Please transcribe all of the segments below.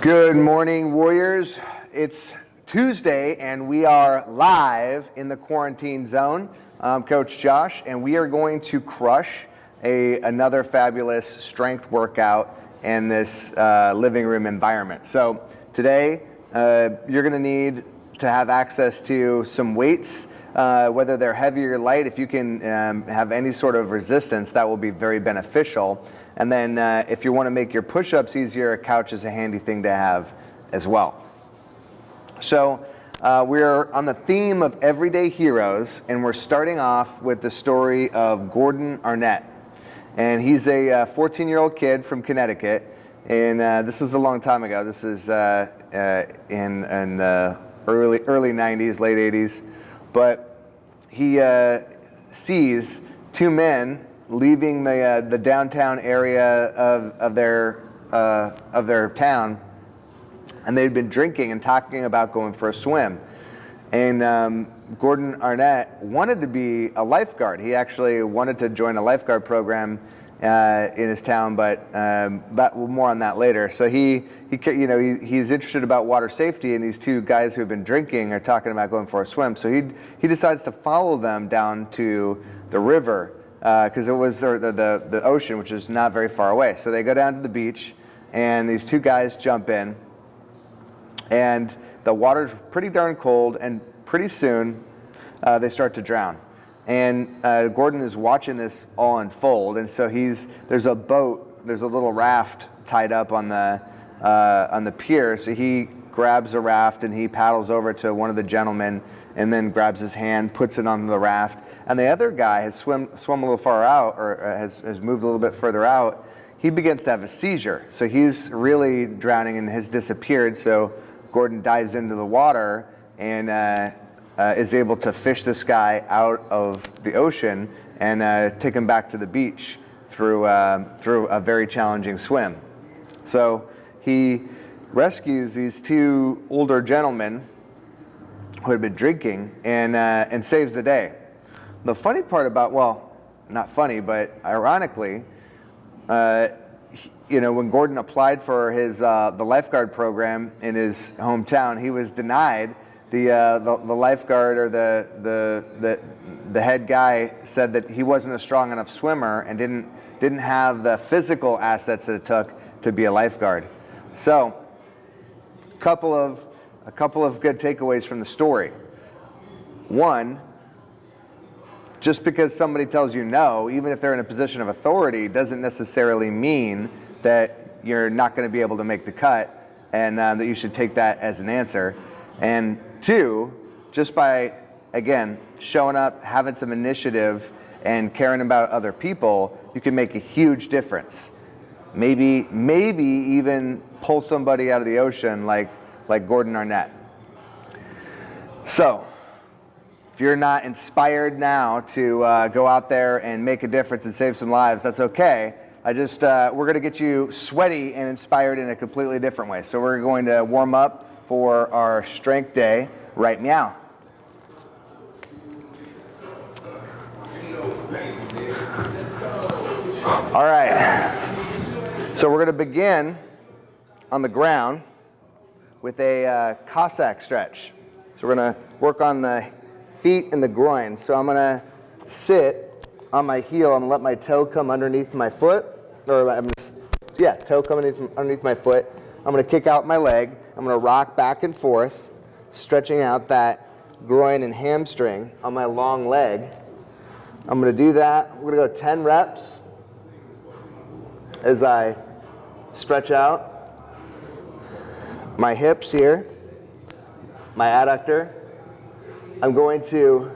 Good morning, Warriors. It's Tuesday, and we are live in the quarantine zone. I'm Coach Josh, and we are going to crush a, another fabulous strength workout in this uh, living room environment. So today, uh, you're going to need to have access to some weights, uh, whether they're heavy or light. If you can um, have any sort of resistance, that will be very beneficial. And then uh, if you want to make your push-ups easier, a couch is a handy thing to have as well. So uh, we're on the theme of everyday heroes, and we're starting off with the story of Gordon Arnett. And he's a 14-year-old uh, kid from Connecticut, and uh, this is a long time ago. This is uh, uh, in, in the early, early 90s, late 80s. But he sees two men leaving the, uh, the downtown area of, of, their, uh, of their town, and they'd been drinking and talking about going for a swim. And um, Gordon Arnett wanted to be a lifeguard. He actually wanted to join a lifeguard program uh, in his town, but um, that, more on that later. So he, he you know, he, he's interested about water safety, and these two guys who have been drinking are talking about going for a swim. So he, he decides to follow them down to the river because uh, it was the, the, the ocean, which is not very far away. So they go down to the beach, and these two guys jump in, and the water's pretty darn cold, and pretty soon uh, they start to drown. And uh, Gordon is watching this all unfold, and so he's there's a boat, there's a little raft tied up on the uh, on the pier. So he grabs a raft and he paddles over to one of the gentlemen, and then grabs his hand, puts it on the raft, and the other guy has swim, swum a little far out or uh, has, has moved a little bit further out, he begins to have a seizure. So he's really drowning and has disappeared. So Gordon dives into the water and uh, uh, is able to fish this guy out of the ocean and uh, take him back to the beach through, uh, through a very challenging swim. So he rescues these two older gentlemen who had been drinking and, uh, and saves the day. The funny part about, well, not funny, but ironically, uh, you know, when Gordon applied for his uh, the lifeguard program in his hometown, he was denied. The, uh, the, the lifeguard or the, the the the head guy said that he wasn't a strong enough swimmer and didn't didn't have the physical assets that it took to be a lifeguard. So, couple of a couple of good takeaways from the story. One, just because somebody tells you no, even if they're in a position of authority, doesn't necessarily mean that you're not going to be able to make the cut and uh, that you should take that as an answer. And two, just by, again, showing up, having some initiative, and caring about other people, you can make a huge difference. Maybe, maybe even pull somebody out of the ocean like, like Gordon Arnett. So, if you're not inspired now to uh, go out there and make a difference and save some lives, that's okay. I just, uh, we're going to get you sweaty and inspired in a completely different way. So we're going to warm up for our strength day right meow. All right. So we're going to begin on the ground with a uh, Cossack stretch. So we're going to work on the feet and the groin. So I'm gonna sit on my heel. Gonna let my toe come underneath my foot, or I'm gonna, yeah, toe come underneath, underneath my foot. I'm gonna kick out my leg. I'm gonna rock back and forth, stretching out that groin and hamstring on my long leg. I'm gonna do that. We're gonna go 10 reps as I stretch out my hips here, my adductor, I'm going to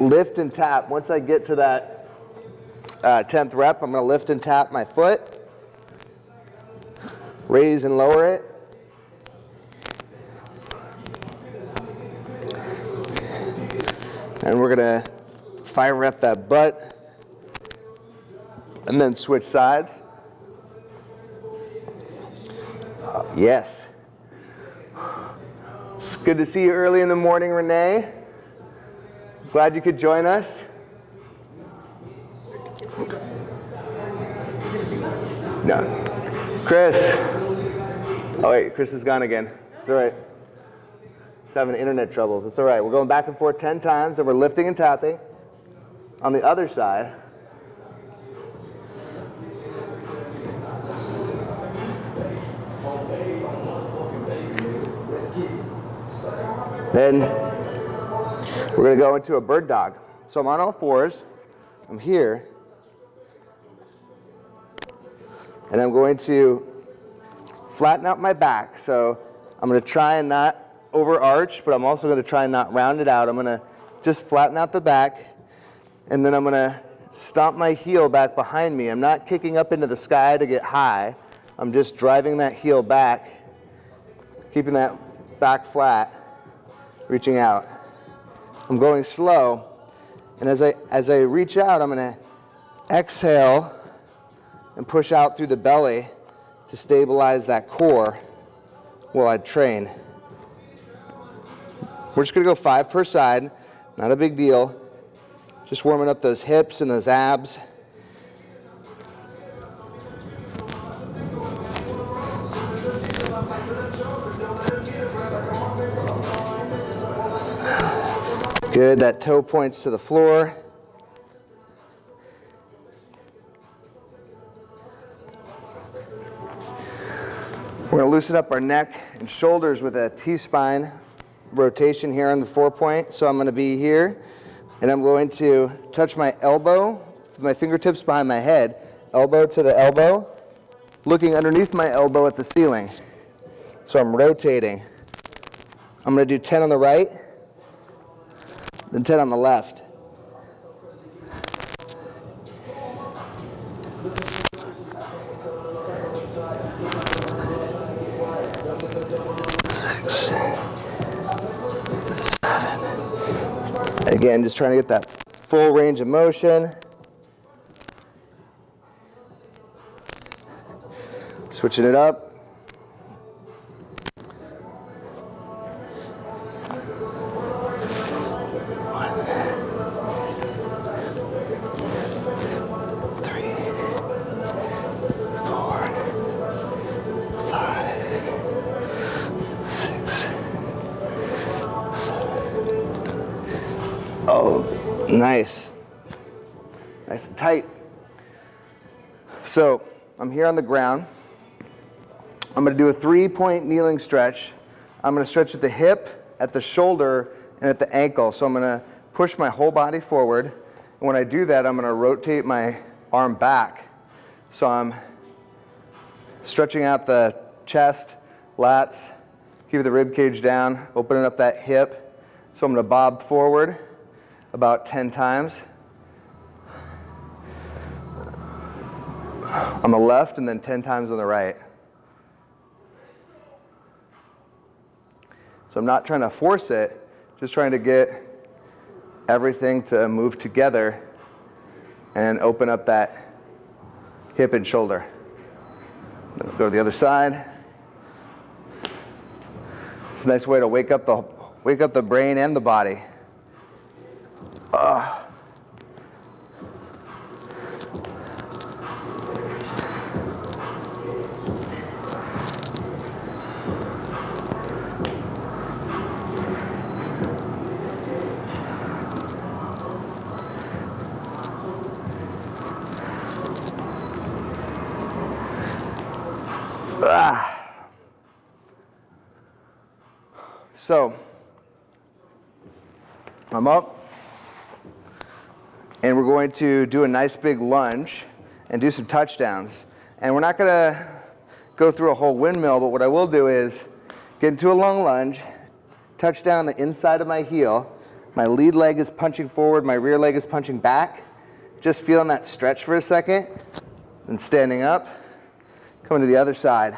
lift and tap. Once I get to that uh, 10th rep, I'm going to lift and tap my foot, raise and lower it. And we're going to fire rep that butt and then switch sides. Uh, yes. It's good to see you early in the morning, Renee. Glad you could join us. No. Chris, Oh wait, Chris is gone again. It's all right. He's having internet troubles. It's all right. We're going back and forth 10 times and we're lifting and tapping. On the other side, Then we're going to go into a bird dog. So I'm on all fours. I'm here. And I'm going to flatten out my back. So I'm going to try and not overarch, but I'm also going to try and not round it out. I'm going to just flatten out the back. And then I'm going to stomp my heel back behind me. I'm not kicking up into the sky to get high. I'm just driving that heel back, keeping that back flat reaching out. I'm going slow, and as I, as I reach out, I'm gonna exhale and push out through the belly to stabilize that core while I train. We're just gonna go five per side, not a big deal. Just warming up those hips and those abs. Good, that toe points to the floor. We're gonna loosen up our neck and shoulders with a T-spine rotation here on the four point. So I'm gonna be here and I'm going to touch my elbow, with my fingertips behind my head, elbow to the elbow, looking underneath my elbow at the ceiling. So I'm rotating. I'm gonna do 10 on the right, then 10 on the left. Six, seven. Again, just trying to get that full range of motion. Switching it up. On the ground. I'm going to do a three-point kneeling stretch. I'm going to stretch at the hip, at the shoulder, and at the ankle. So I'm going to push my whole body forward. And when I do that, I'm going to rotate my arm back. So I'm stretching out the chest, lats, keep the rib cage down, opening up that hip. So I'm going to bob forward about 10 times. On the left and then 10 times on the right. So I'm not trying to force it, just trying to get everything to move together and open up that hip and shoulder. Go to the other side. It's a nice way to wake up the wake up the brain and the body. Uh, So, I'm up and we're going to do a nice big lunge and do some touchdowns. And we're not gonna go through a whole windmill, but what I will do is get into a long lunge, touch down the inside of my heel, my lead leg is punching forward, my rear leg is punching back, just feeling that stretch for a second, and standing up, coming to the other side,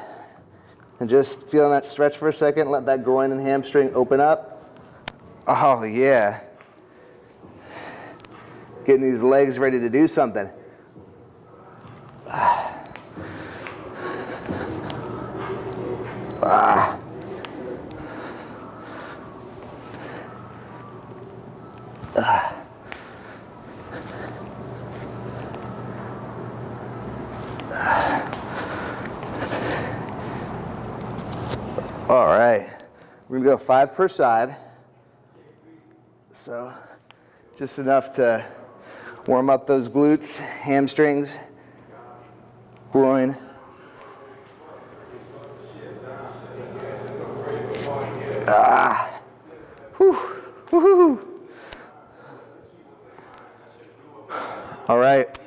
and just feeling that stretch for a second, let that groin and hamstring open up. Oh yeah getting these legs ready to do something. Ah. Ah. All right. We're going go five per side. So just enough to warm up those glutes, hamstrings, groin. Ah. Whew. Woohoo. All right.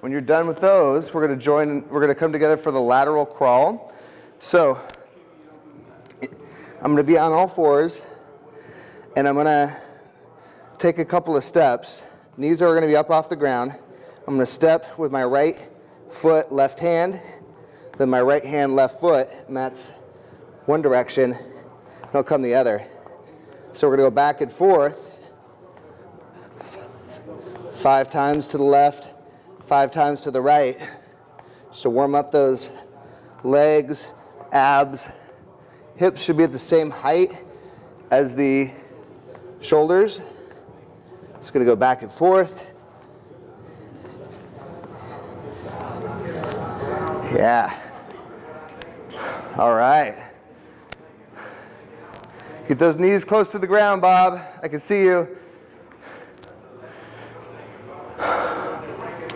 When you're done with those, we're going to join, we're going to come together for the lateral crawl. So I'm going to be on all fours and I'm going to take a couple of steps. Knees are going to be up off the ground. I'm going to step with my right foot, left hand, then my right hand, left foot, and that's one direction. And I'll come the other. So we're going to go back and forth five times to the left, five times to the right, just to warm up those legs, abs. Hips should be at the same height as the shoulders. Just going to go back and forth. Yeah. All right. Get those knees close to the ground, Bob. I can see you.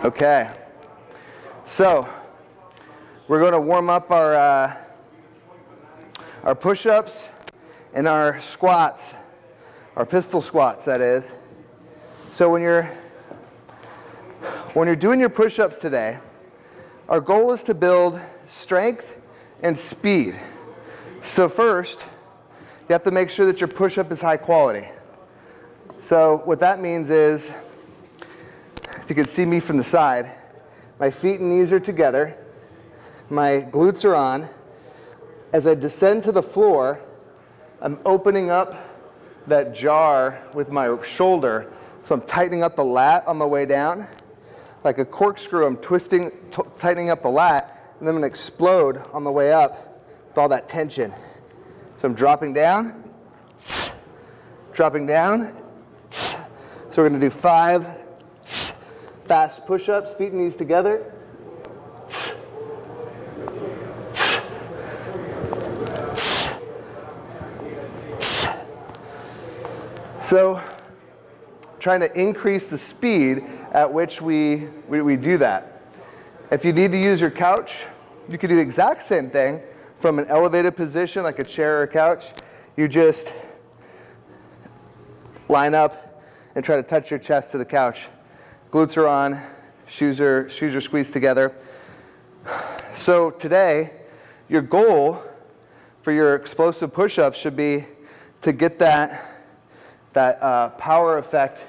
Okay. So, we're going to warm up our, uh, our push-ups and our squats, our pistol squats, that is. So when you're, when you're doing your push-ups today, our goal is to build strength and speed. So first, you have to make sure that your push-up is high quality. So what that means is, if you can see me from the side, my feet and knees are together, my glutes are on. As I descend to the floor, I'm opening up that jar with my shoulder so I'm tightening up the lat on my way down. Like a corkscrew, I'm twisting, tightening up the lat, and then I'm gonna explode on the way up with all that tension. So I'm dropping down, dropping down. So we're gonna do five fast push-ups, feet and knees together. So trying to increase the speed at which we, we, we do that. If you need to use your couch, you can do the exact same thing from an elevated position like a chair or a couch. You just line up and try to touch your chest to the couch. Glutes are on, shoes are, shoes are squeezed together. So today, your goal for your explosive push-ups should be to get that, that uh, power effect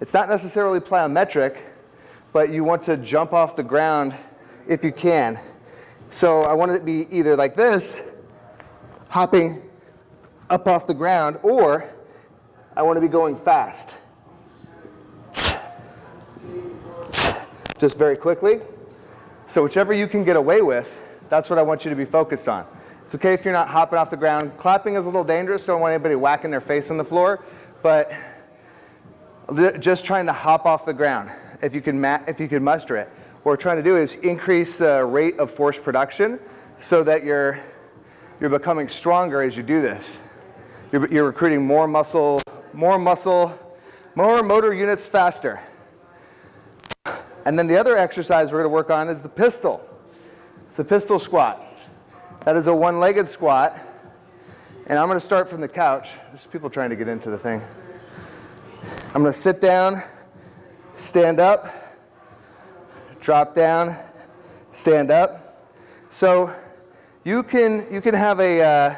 it's not necessarily plyometric, but you want to jump off the ground if you can. So I want it to be either like this, hopping up off the ground, or I want to be going fast. Just very quickly. So whichever you can get away with, that's what I want you to be focused on. It's okay if you're not hopping off the ground. Clapping is a little dangerous. Don't want anybody whacking their face on the floor. But just trying to hop off the ground, if you can, if you can muster it. What we're trying to do is increase the rate of force production so that you're, you're becoming stronger as you do this. You're, you're recruiting more muscle, more muscle, more motor units faster. And then the other exercise we're going to work on is the pistol. The pistol squat. That is a one-legged squat. And I'm going to start from the couch. There's people trying to get into the thing. I'm going to sit down, stand up, drop down, stand up. So you can, you can have a, uh,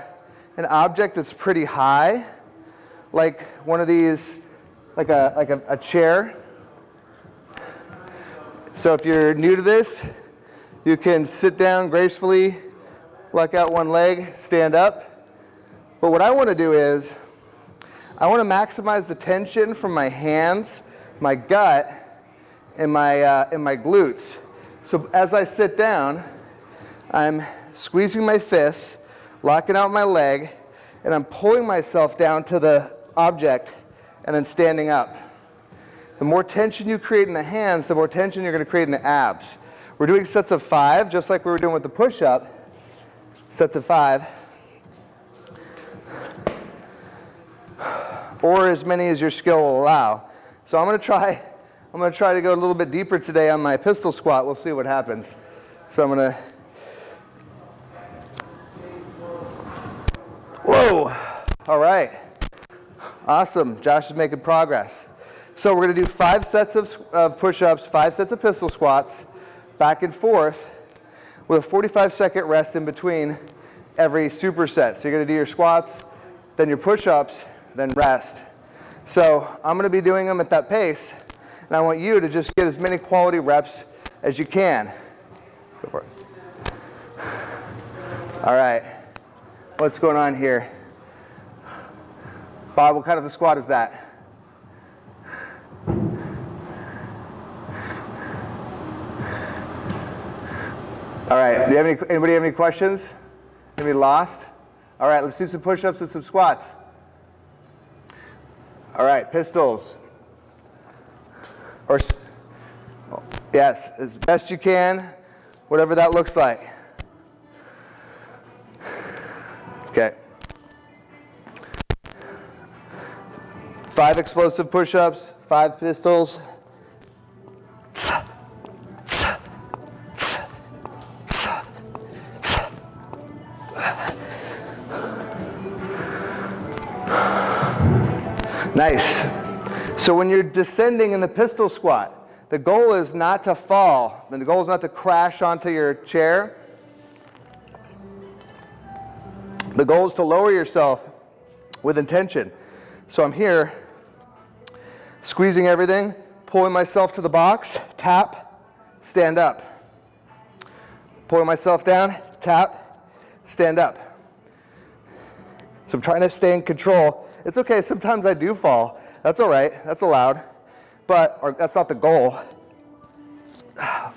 an object that's pretty high, like one of these, like a, like a, a chair. So if you're new to this, you can sit down gracefully, luck out one leg, stand up. But what I want to do is I want to maximize the tension from my hands, my gut, and my, uh, and my glutes. So as I sit down, I'm squeezing my fists, locking out my leg, and I'm pulling myself down to the object and then standing up. The more tension you create in the hands, the more tension you're going to create in the abs. We're doing sets of five, just like we were doing with the push-up. Sets of five. Or as many as your skill will allow. So I'm gonna try, I'm gonna try to go a little bit deeper today on my pistol squat. We'll see what happens. So I'm gonna, whoa, all right. Awesome, Josh is making progress. So we're gonna do five sets of, of push-ups, five sets of pistol squats, back and forth, with a 45 second rest in between every superset. So you're gonna do your squats, then your push-ups, then rest. So I'm gonna be doing them at that pace, and I want you to just get as many quality reps as you can. Go for it. All right, what's going on here? Bob, what kind of a squat is that? All right, do you have any, anybody have any questions? Anybody lost? All right, let's do some push-ups and some squats. All right, pistols. Or, yes, as best you can, whatever that looks like. Okay. Five explosive push-ups, five pistols. So when you're descending in the pistol squat, the goal is not to fall. The goal is not to crash onto your chair. The goal is to lower yourself with intention. So I'm here, squeezing everything, pulling myself to the box, tap, stand up. Pulling myself down, tap, stand up. So I'm trying to stay in control it's okay, sometimes I do fall. That's all right, that's allowed. But, that's not the goal.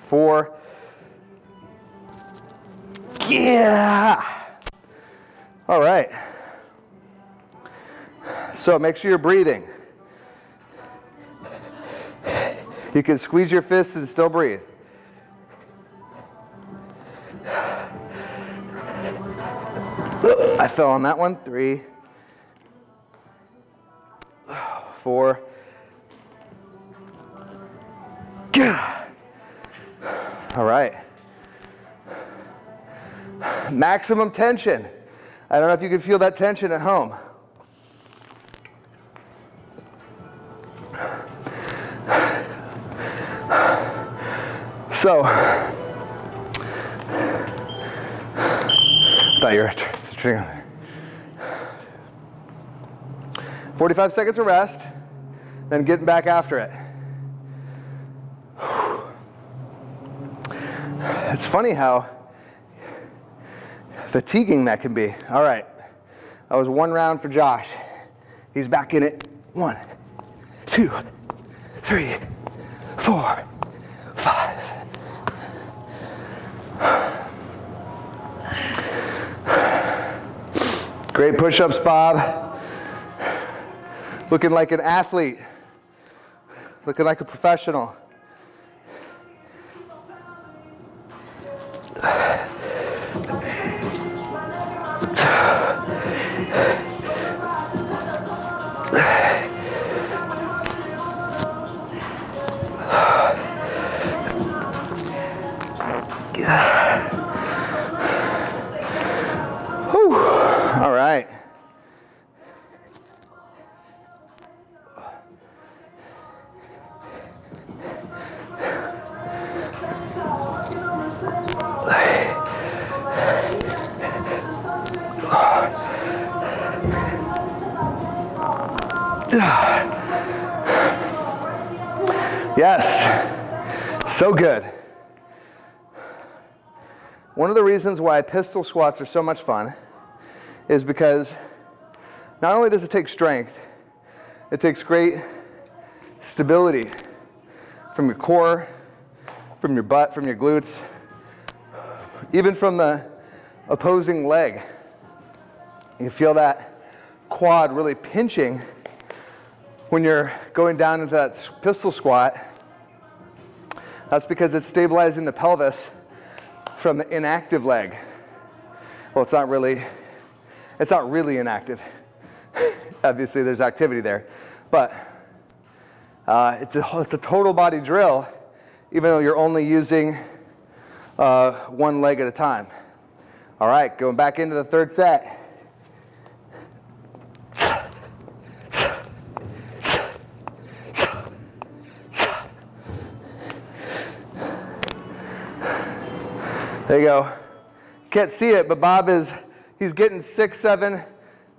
Four. Yeah! All right. So make sure you're breathing. You can squeeze your fists and still breathe. I fell on that one. Three. Four. All right. Maximum tension. I don't know if you can feel that tension at home. So, thought you were 45 seconds of rest then getting back after it. It's funny how fatiguing that can be. All right, that was one round for Josh. He's back in it. One, two, three, four, five. Great push-ups, Bob. Looking like an athlete looking like a professional. Reasons why pistol squats are so much fun is because not only does it take strength, it takes great stability from your core, from your butt, from your glutes, even from the opposing leg. You feel that quad really pinching when you're going down into that pistol squat, that's because it's stabilizing the pelvis from the inactive leg. Well, it's not really, it's not really inactive. Obviously, there's activity there. But uh, it's, a, it's a total body drill, even though you're only using uh, one leg at a time. All right, going back into the third set. There you go. Can't see it, but Bob is, he's getting six, seven,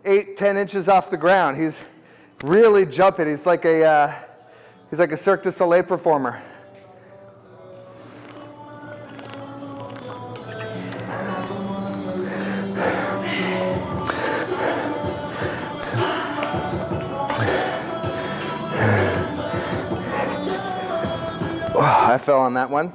eight, ten inches off the ground. He's really jumping. He's like a, uh, he's like a Cirque du Soleil performer. I fell on that one.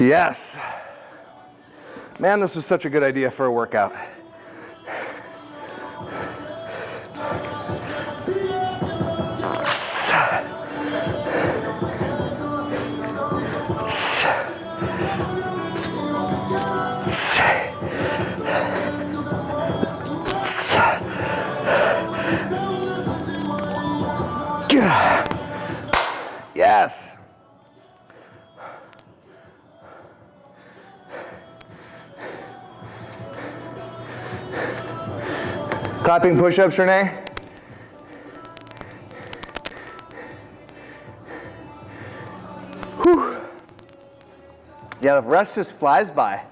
Yes. Man, this was such a good idea for a workout. Yes. Clapping push-ups, Renee? Whew. Yeah, the rest just flies by.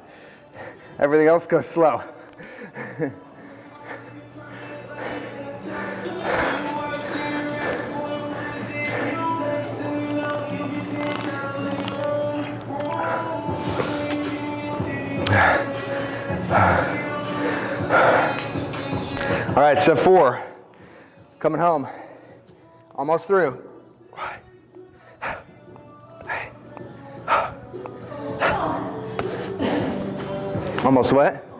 Everything else goes slow. right, step four. Coming home. Almost through. Almost what?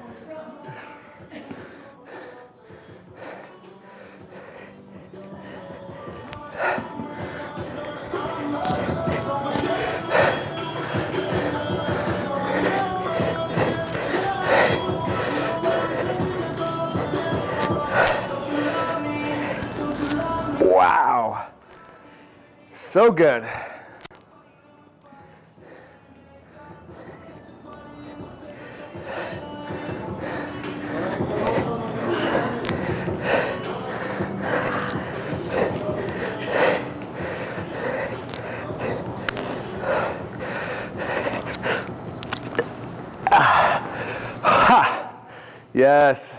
So good. Yes.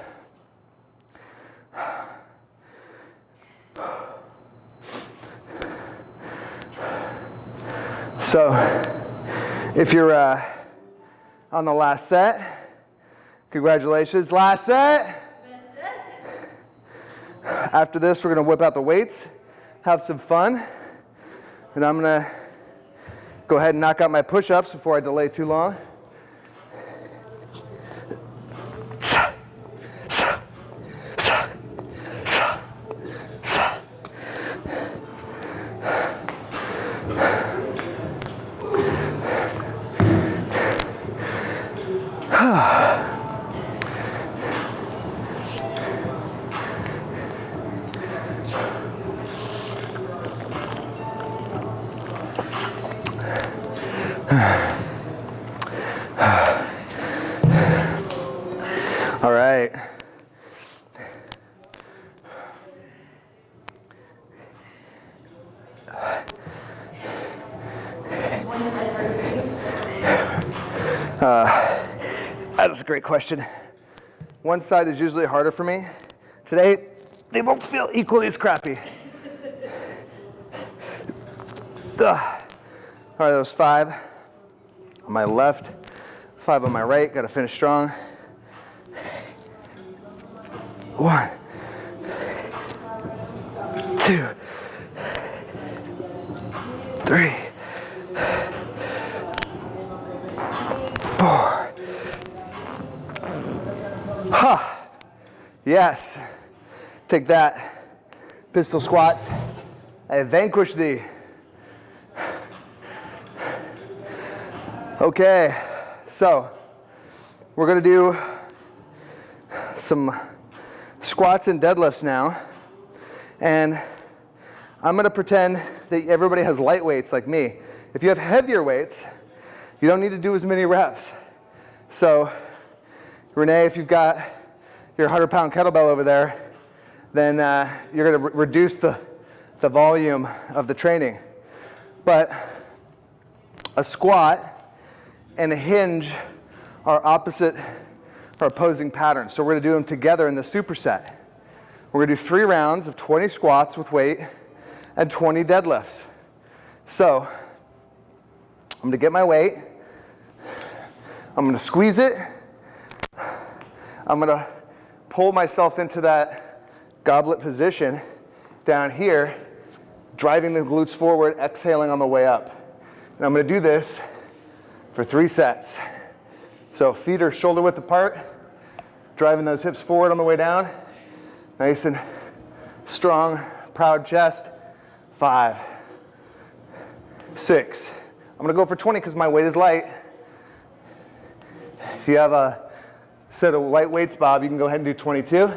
So if you're uh, on the last set, congratulations, last set. After this, we're gonna whip out the weights, have some fun, and I'm gonna go ahead and knock out my push-ups before I delay too long. A great question. One side is usually harder for me. Today, they both feel equally as crappy. All right, that was five on my left, five on my right. Got to finish strong. One, Take that. Pistol squats. I vanquish thee. Okay, so we're gonna do some squats and deadlifts now. And I'm gonna pretend that everybody has light weights like me. If you have heavier weights, you don't need to do as many reps. So Renee, if you've got your 100 pound kettlebell over there, then uh, you're gonna re reduce the, the volume of the training. But a squat and a hinge are opposite or opposing patterns. So we're gonna do them together in the superset. We're gonna do three rounds of 20 squats with weight and 20 deadlifts. So I'm gonna get my weight, I'm gonna squeeze it, I'm gonna pull myself into that goblet position down here, driving the glutes forward, exhaling on the way up. And I'm gonna do this for three sets. So feet are shoulder width apart, driving those hips forward on the way down. Nice and strong, proud chest. Five, six. I'm gonna go for 20 because my weight is light. If you have a set of light weights, Bob, you can go ahead and do 22.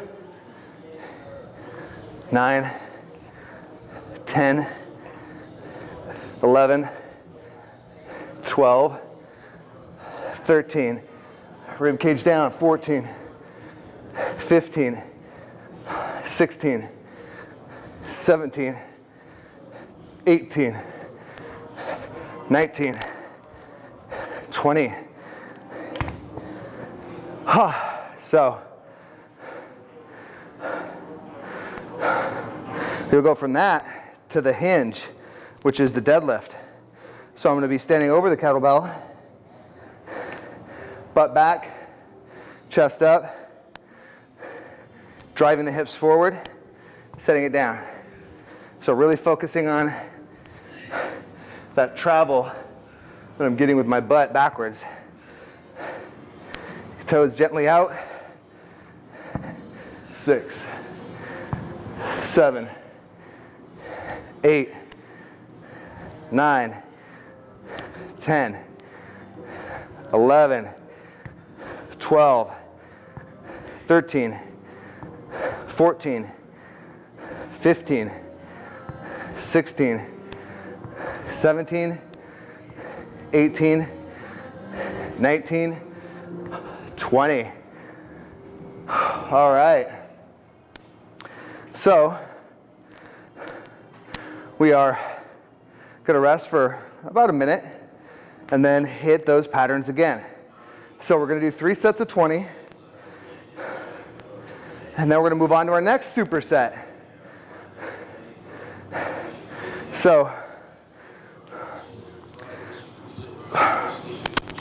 Nine, 10, 11, 12, 13. Rib cage down, 14, 15, 16, 17, 18, 19, 20. so we'll go from that to the hinge, which is the deadlift. So I'm going to be standing over the kettlebell, butt back, chest up, driving the hips forward, setting it down. So really focusing on that travel that I'm getting with my butt backwards. Toes gently out. Six, seven, eight, nine, ten, eleven, twelve, thirteen, fourteen, fifteen, sixteen, seventeen, eighteen, nineteen. 20. All right. So we are to rest for about a minute and then hit those patterns again. So we're to do three sets of 20. And then we're to move on to our next superset. So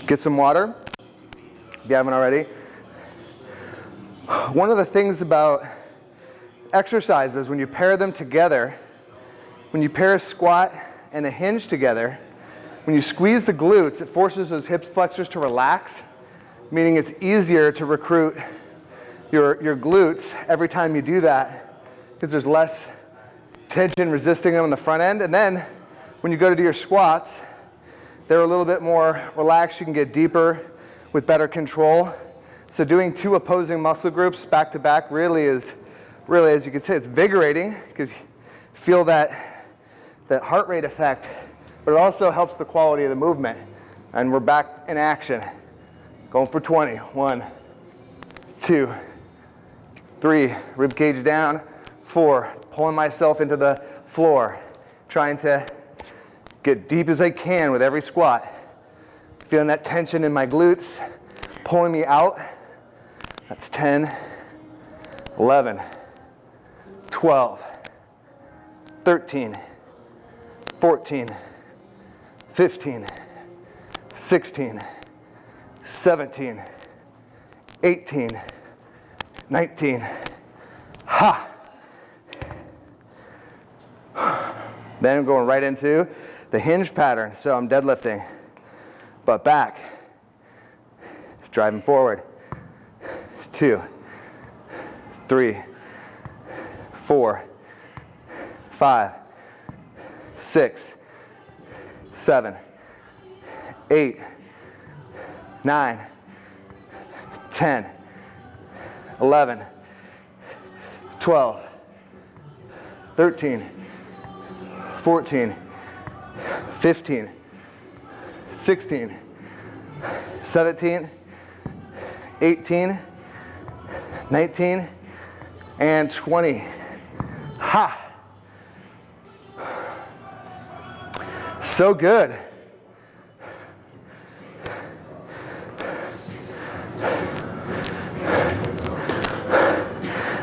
get some water if you haven't already. One of the things about exercises, when you pair them together, when you pair a squat and a hinge together, when you squeeze the glutes, it forces those hip flexors to relax, meaning it's easier to recruit your, your glutes every time you do that because there's less tension resisting them on the front end. And then when you go to do your squats, they're a little bit more relaxed. You can get deeper with better control. So doing two opposing muscle groups back to back really is, really as you can see, it's invigorating because you feel that, that heart rate effect, but it also helps the quality of the movement. And we're back in action. Going for 20. One, two, three, rib cage down. Four, pulling myself into the floor, trying to get deep as I can with every squat. Feeling that tension in my glutes, pulling me out. That's 10, 11, 12, 13, 14, 15, 16, 17, 18, 19. Ha! Then I'm going right into the hinge pattern. So I'm deadlifting but back. Driving forward. Two, three, four, five, six, seven, eight, nine, 10, 11, 12, 13, 14, 15, 16, 17, 18, 19, and 20. Ha! So good.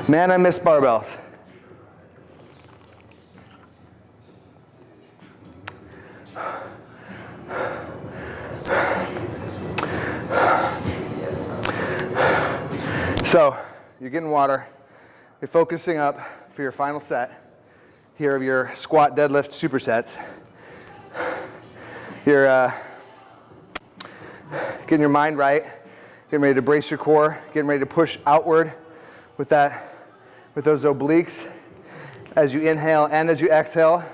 Man, I miss barbells. So, you're getting water. You're focusing up for your final set here of your squat deadlift supersets. You're uh, getting your mind right, getting ready to brace your core, getting ready to push outward with that, with those obliques as you inhale and as you exhale.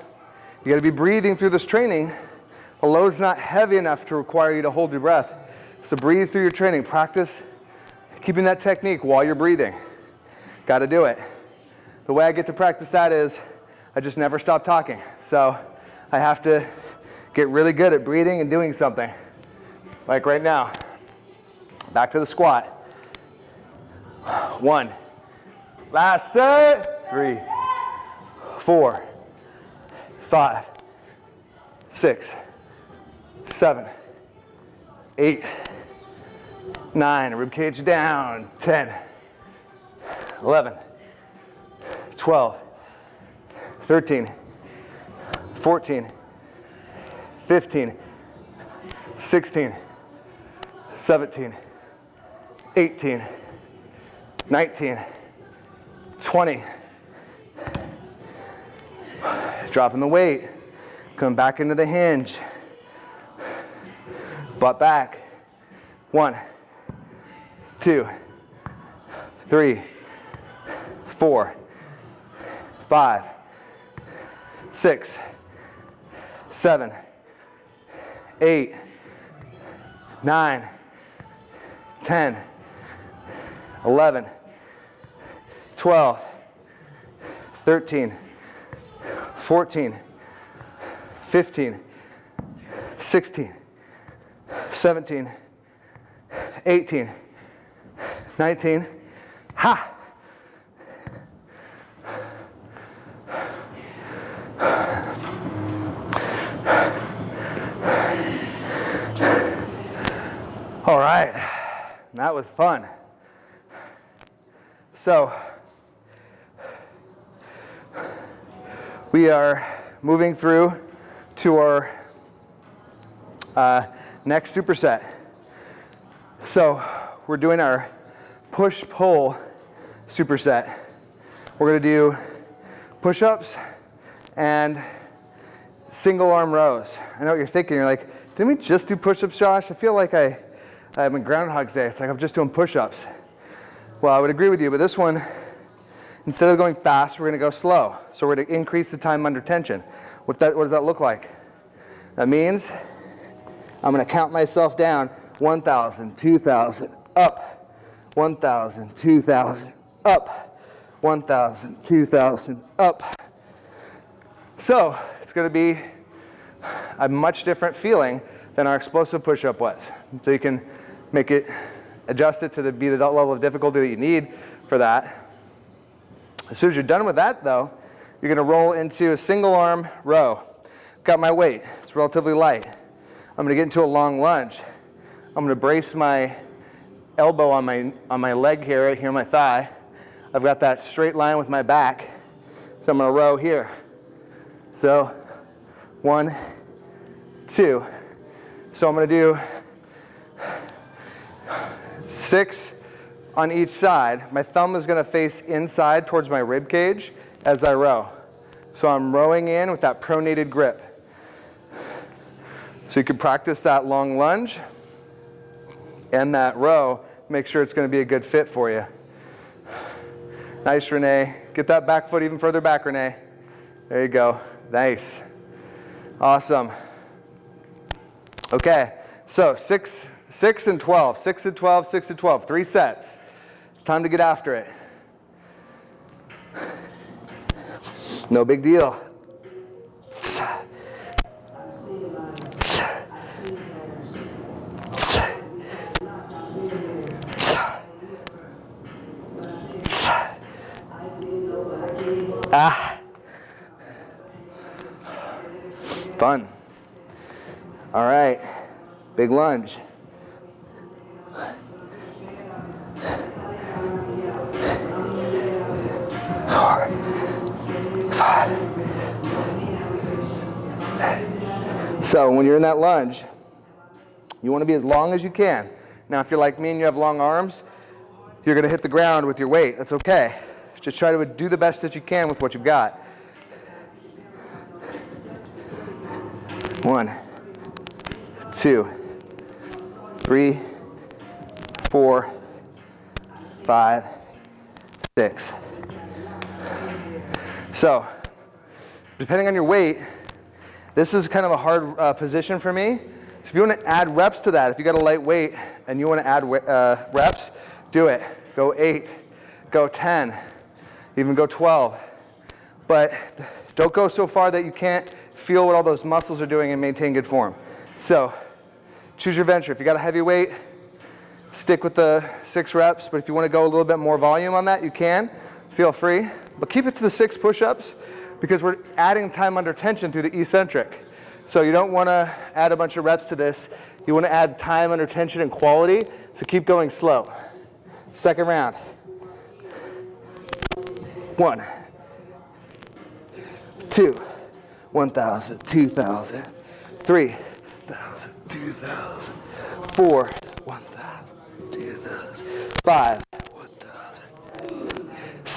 You gotta be breathing through this training. The load's not heavy enough to require you to hold your breath. So breathe through your training. Practice keeping that technique while you're breathing. Gotta do it. The way I get to practice that is I just never stop talking. So I have to get really good at breathing and doing something. Like right now. Back to the squat. One. Last set. Three, four, five, six, seven, eight, nine, rib cage down, 10, 11, 12, 13, 14, 15, 16, 17, 18, 19, 20. Dropping the weight, come back into the hinge. Butt back. One, two, three, four, five, six, seven, eight, nine, ten, eleven, twelve, thirteen, fourteen, fifteen, sixteen, seventeen, eighteen. 19. Ha! All right, that was fun. So, we are moving through to our uh, next superset. So, we're doing our push-pull superset. We're gonna do push-ups and single arm rows. I know what you're thinking, you're like, didn't we just do push-ups, Josh? I feel like I, I'm in Groundhog's Day. It's like I'm just doing push-ups. Well, I would agree with you, but this one, instead of going fast, we're gonna go slow. So we're gonna increase the time under tension. What, that, what does that look like? That means I'm gonna count myself down 1,000, 2,000, up, 1,000, 2,000, up, 1,000, 2,000, up. So it's going to be a much different feeling than our explosive push-up was. So you can make it, adjust it to the, be the level of difficulty that you need for that. As soon as you're done with that though, you're going to roll into a single arm row. Got my weight, it's relatively light. I'm going to get into a long lunge. I'm going to brace my elbow on my, on my leg here, right here, my thigh. I've got that straight line with my back. So I'm gonna row here. So one, two. So I'm gonna do six on each side. My thumb is gonna face inside towards my rib cage as I row. So I'm rowing in with that pronated grip. So you can practice that long lunge and that row make sure it's going to be a good fit for you. Nice, Renee. Get that back foot even further back, Renee. There you go. Nice. Awesome. Okay, so six, six and 12, six and 12, six and 12, three sets. Time to get after it. No big deal. Ah. Fun. All right. Big lunge. Four, five. So when you're in that lunge, you want to be as long as you can. Now, if you're like me and you have long arms, you're going to hit the ground with your weight. That's okay. Just try to do the best that you can with what you've got. One, two, three, four, five, six. So, depending on your weight, this is kind of a hard uh, position for me. So if you want to add reps to that, if you got a light weight and you want to add uh, reps, do it. Go eight, go 10, even go 12. But don't go so far that you can't feel what all those muscles are doing and maintain good form. So choose your venture. If you got a heavy weight, stick with the six reps. But if you want to go a little bit more volume on that, you can. Feel free. But keep it to the six push-ups because we're adding time under tension through the eccentric. So you don't want to add a bunch of reps to this. You want to add time under tension and quality. So keep going slow. Second round. One, two, 1,000, 2,000, 3,000, 2,000, 4, 1,000, 2,000, 5,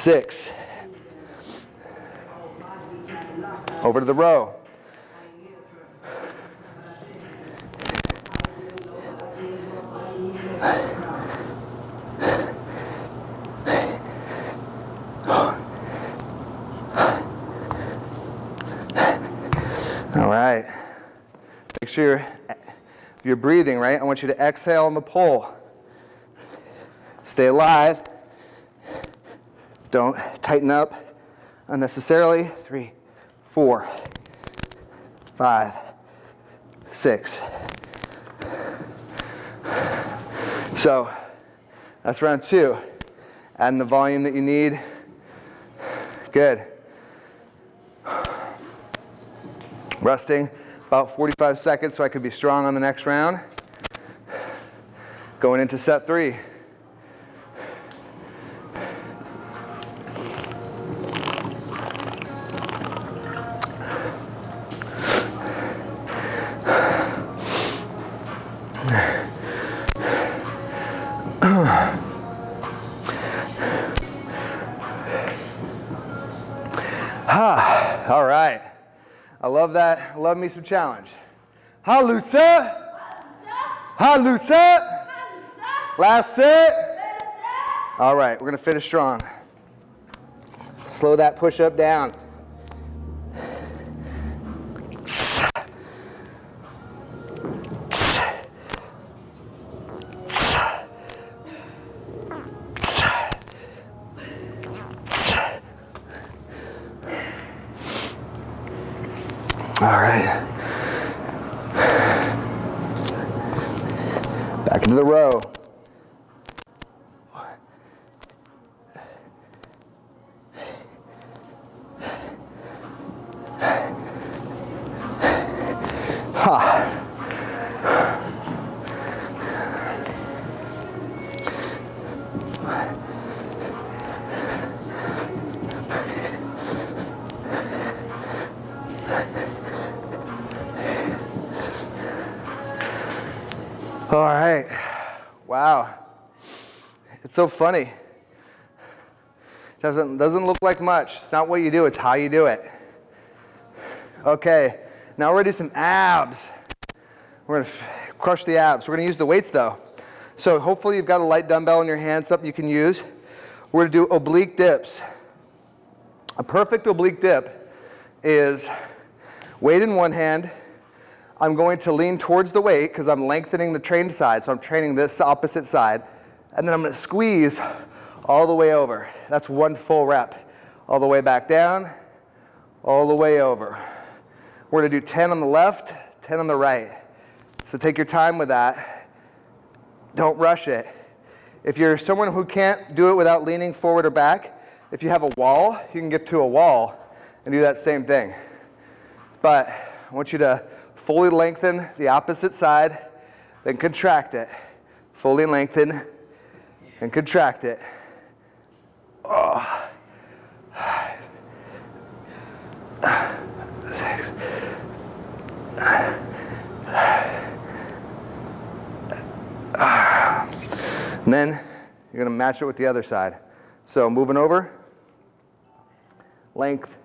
1,000, 6. Over to the row. All right. Make sure you're, breathing, right? I want you to exhale on the pole. Stay alive. Don't tighten up unnecessarily. Three, four, five, six. So that's round two. Adding the volume that you need. Good. Resting about 45 seconds so I could be strong on the next round. Going into set three. Me some challenge. Halusa. Halusa. Last set. All right, we're going to finish strong. Slow that push up down. It's so funny. Doesn't, doesn't look like much. It's not what you do, it's how you do it. Okay, now we're gonna do some abs. We're gonna crush the abs. We're gonna use the weights though. So hopefully you've got a light dumbbell in your hand, something you can use. We're gonna do oblique dips. A perfect oblique dip is weight in one hand. I'm going to lean towards the weight because I'm lengthening the trained side, so I'm training this opposite side. And then I'm to squeeze all the way over. That's one full rep. All the way back down, all the way over. We're to do 10 on the left, 10 on the right. So take your time with that. Don't rush it. If you're someone who can't do it without leaning forward or back, if you have a wall, you can get to a wall and do that same thing. But I want you to fully lengthen the opposite side, then contract it. Fully lengthen and contract it. Oh. Six. And then you're going to match it with the other side. So moving over, length,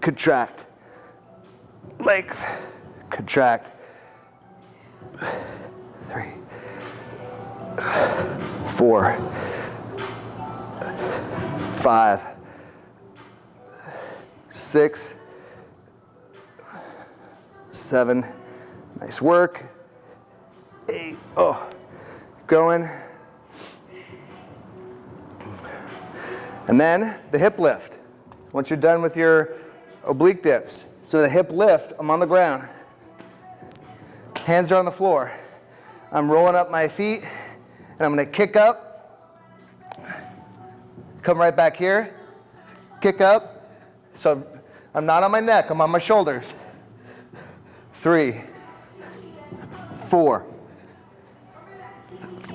contract, length, contract, three, four, five, six, seven, nice work, eight, oh, going, And then the hip lift. Once you're done with your oblique dips. So the hip lift, I'm on the ground. Hands are on the floor. I'm rolling up my feet and I'm gonna kick up. Come right back here. Kick up. So I'm not on my neck, I'm on my shoulders. Three, four,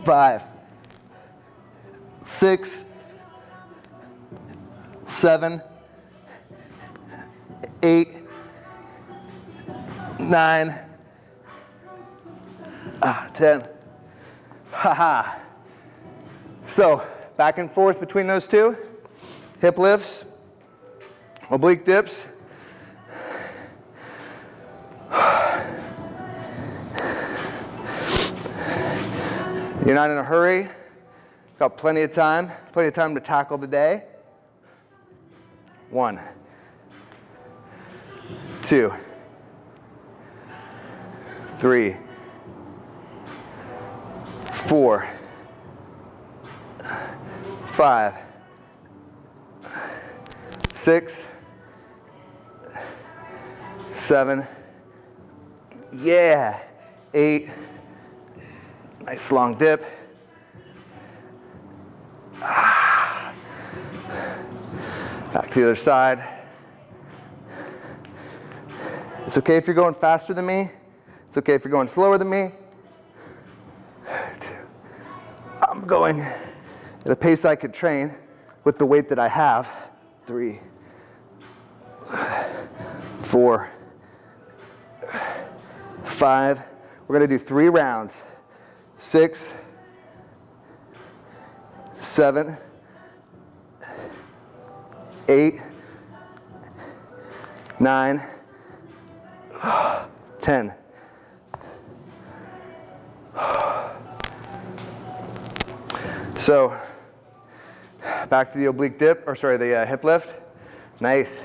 five, six, seven, eight, nine, ah, ten. Ha ha. So back and forth between those two. Hip lifts, oblique dips. You're not in a hurry. Got plenty of time, plenty of time to tackle the day. One, two, three, four, five, six, seven, yeah, eight, nice long dip. Ah. Back to the other side. It's okay if you're going faster than me. It's okay if you're going slower than me. I'm going at a pace I could train with the weight that I have. Three, four, five. We're going to do three rounds. Six, seven, eight, nine, ten. So back to the oblique dip, or sorry, the uh, hip lift. Nice.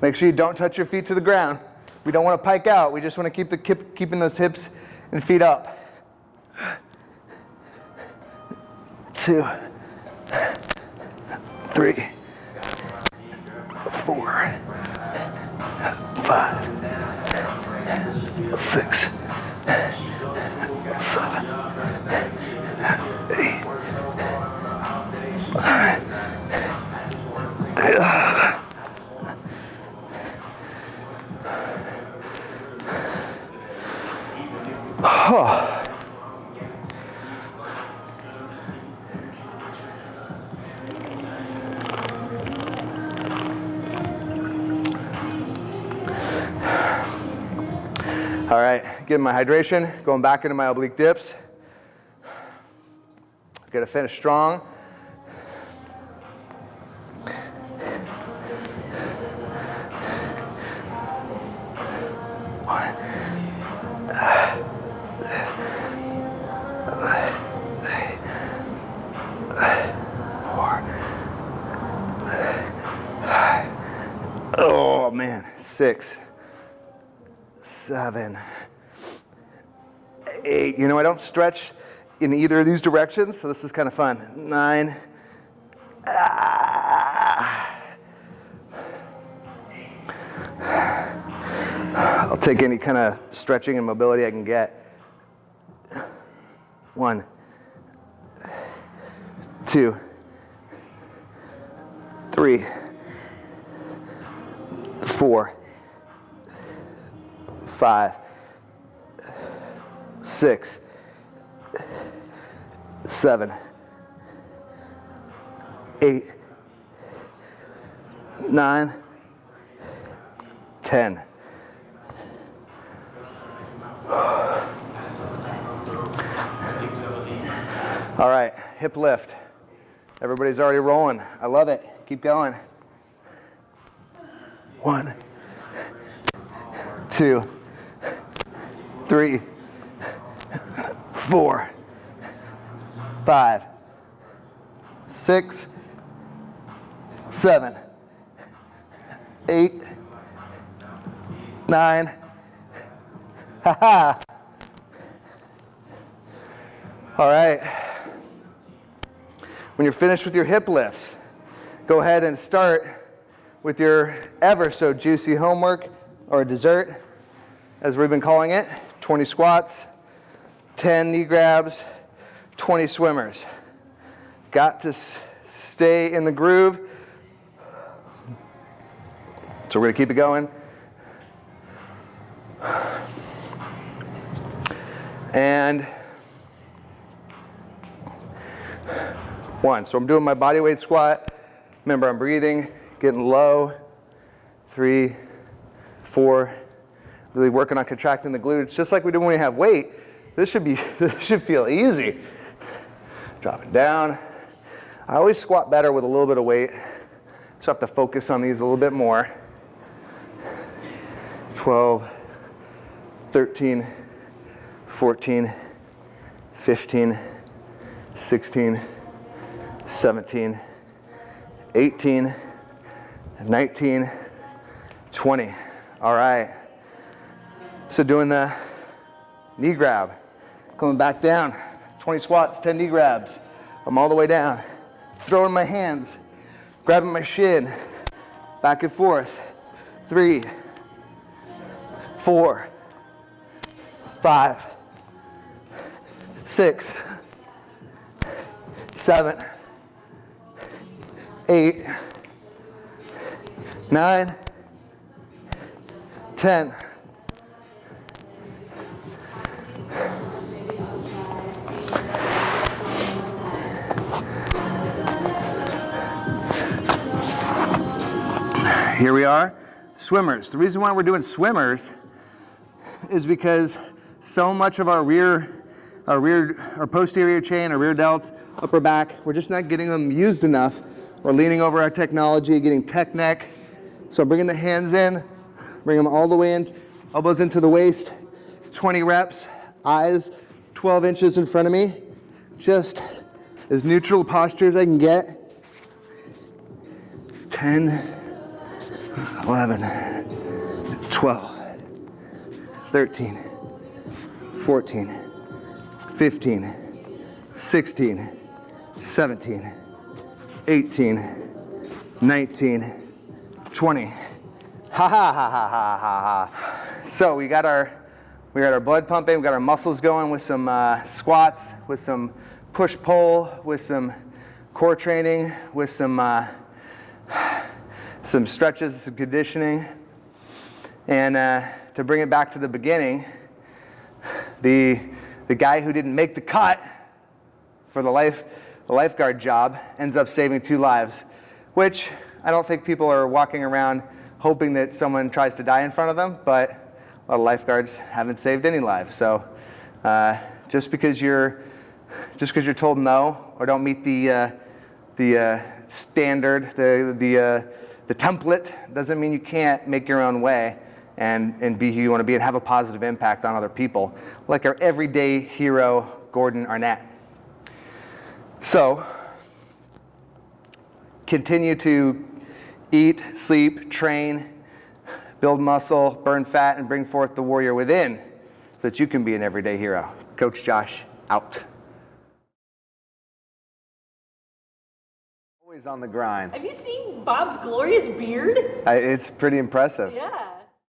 Make sure you don't touch your feet to the ground. We don't want to pike out. We just want to keep the keep, keeping those hips and feet up. Two, three four, five, six, seven, eight, getting my hydration, going back into my oblique dips. Gotta finish strong. Oh, man, six, eight. You know, I don't stretch in either of these directions, so this is kind of fun. Nine. Ah. I'll take any kind of stretching and mobility I can get. One, two, three, four, five, six, seven, eight, nine, ten. All right, hip lift. Everybody's already rolling. I love it. Keep going. One, two, three, four, five, six, seven, eight, nine. Ha ha. All right. When you're finished with your hip lifts, go ahead and start with your ever so juicy homework or dessert, as we've been calling it 20 squats, 10 knee grabs, 20 swimmers. Got to stay in the groove. So we're to keep it going. And one. So I'm doing my body weight squat. Remember, I'm breathing, getting low. Three, four. Really working on contracting the glutes, just like we do when we have weight. This should be, this should feel easy. Dropping down. I always squat better with a little bit of weight. So I have to focus on these a little bit more. 12, 13, 14, 15, 16, 17, 18, 19, 20. All right. So doing the knee grab, coming back down, 20 squats, 10 knee grabs. I'm all the way down, throwing my hands, grabbing my shin, back and forth. Three, four, five, six, seven, eight, nine, ten. Here we are, swimmers. The reason why we're doing swimmers is because so much of our rear, our rear, our posterior chain, our rear delts, upper back, we're just not getting them used enough. We're leaning over our technology, getting tech neck. So bringing the hands in, bring them all the way in, elbows into the waist, 20 reps, eyes 12 inches in front of me, just as neutral posture as I can get. 10, 11, 12, 13, 14, 15, 16, 17, 18, 19, 20. Ha ha ha ha ha ha ha. So we got our we got our blood pumping, we got our muscles going with some uh, squats, with some push pull, with some core training, with some uh, some stretches, some conditioning. And uh, to bring it back to the beginning, the, the guy who didn't make the cut for the, life, the lifeguard job ends up saving two lives, which I don't think people are walking around hoping that someone tries to die in front of them, but a lot of lifeguards haven't saved any lives. So uh, just because you're just because you're told no or don't meet the uh, the uh, standard, the the uh, the template doesn't mean you can't make your own way and, and be who you want to be and have a positive impact on other people, like our everyday hero, Gordon Arnett. So, continue to eat, sleep, train, build muscle, burn fat, and bring forth the warrior within so that you can be an everyday hero. Coach Josh, out. Always on the grind. Have you seen Bob's glorious beard? I, it's pretty impressive. Yeah.